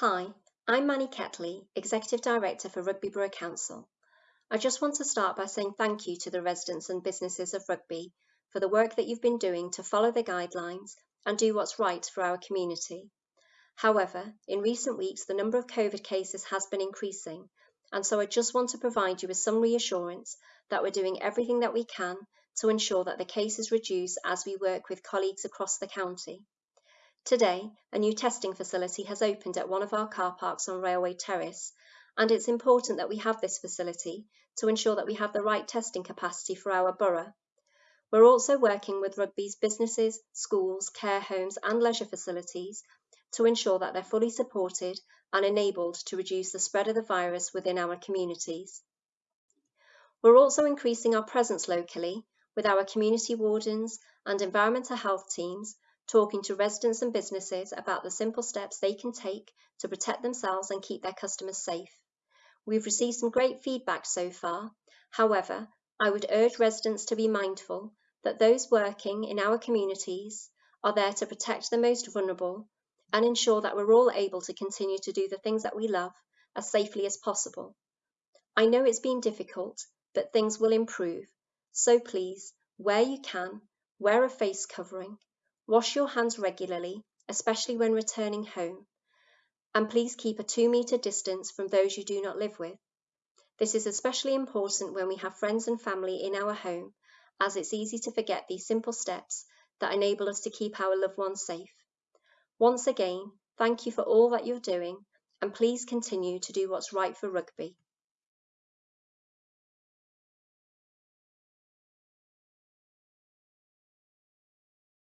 Hi, I'm Mannie Ketley, Executive Director for Rugby Borough Council. I just want to start by saying thank you to the residents and businesses of Rugby for the work that you've been doing to follow the guidelines and do what's right for our community. However, in recent weeks, the number of COVID cases has been increasing, and so I just want to provide you with some reassurance that we're doing everything that we can to ensure that the cases reduce as we work with colleagues across the county. Today, a new testing facility has opened at one of our car parks on Railway Terrace, and it's important that we have this facility to ensure that we have the right testing capacity for our borough. We're also working with Rugby's businesses, schools, care homes and leisure facilities to ensure that they're fully supported and enabled to reduce the spread of the virus within our communities. We're also increasing our presence locally with our community wardens and environmental health teams talking to residents and businesses about the simple steps they can take to protect themselves and keep their customers safe. We've received some great feedback so far. However, I would urge residents to be mindful that those working in our communities are there to protect the most vulnerable and ensure that we're all able to continue to do the things that we love as safely as possible. I know it's been difficult, but things will improve. So please, where you can, wear a face covering Wash your hands regularly, especially when returning home, and please keep a two metre distance from those you do not live with. This is especially important when we have friends and family in our home, as it's easy to forget these simple steps that enable us to keep our loved ones safe. Once again, thank you for all that you're doing, and please continue to do what's right for rugby.